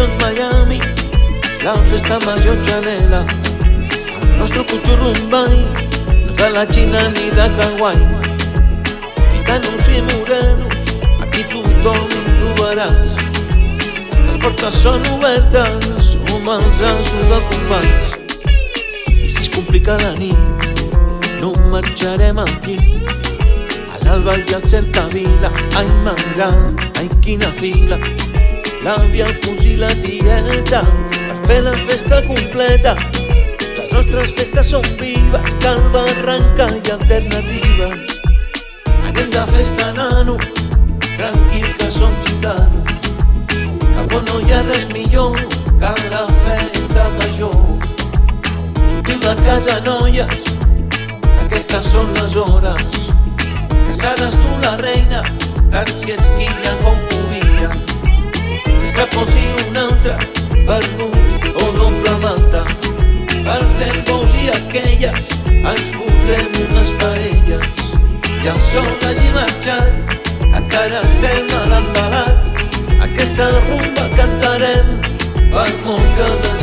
collons Miami, la festa major Chanela. El nostre cotxo Rumbai no és de la Xina ni de Hawaii. Gitanos i morenos, aquí tothom trobaràs. Les portes són obertes, som els asos de companys. I si es complica la nit, no marxarem aquí. A l'alba hi ha certa vila, ai manga, ai quina fila. L'àvia, el cosí, la tieta, per fer la festa completa. Les nostres festes són vives, cal barranca i alternatives. Anem de festa, nano, tranquil que som gitano. Cap on no hi ha res millor que la festa major. Sortiu de casa, noies, aquestes són les hores. Casades tu la reina, tant si esquilla com. Festa com si una altra, vermut o doble malta. Perdem bous i esquelles, ens fotrem unes paelles. I el sol hagi marxat, encara estem a l'embalat. Aquesta rumba cantarem, per molt que.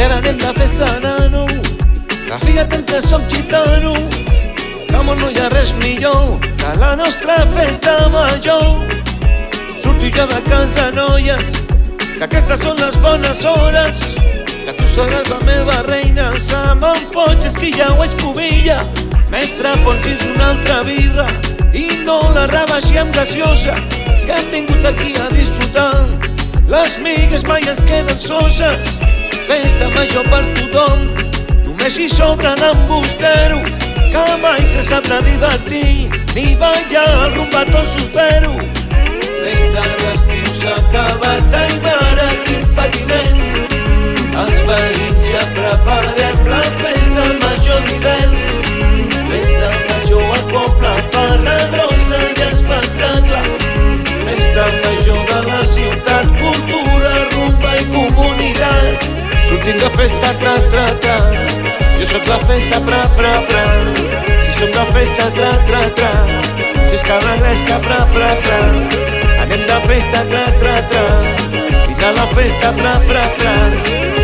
I ara anem de festa, nano, que fíjate que som gitano, que món no hi ha res millor que la nostra festa major. Surto ja de casa, noies, que aquestes són les bones hores, que tu seràs la meva reina, se me'n foig, és que ja ho ets pobilla. Mestre, ponsis una altra birra i no la rebaixem graciosa, que hem vingut aquí a disfrutar. Les migues mai es queden soses, festa major per tothom, només hi sobren embusteros, que mai se sabrà divertir, ni ballar el rumbatón sospero. Festa de festa, tra, tra, tra. Jo sóc la festa, pra, pra, pra. Si som de festa, tra, tra, tra. Si és que l'anglès, pra, pra, pra. Anem de festa, tra, tra, tra. Vine a la festa, pra, pra, pra.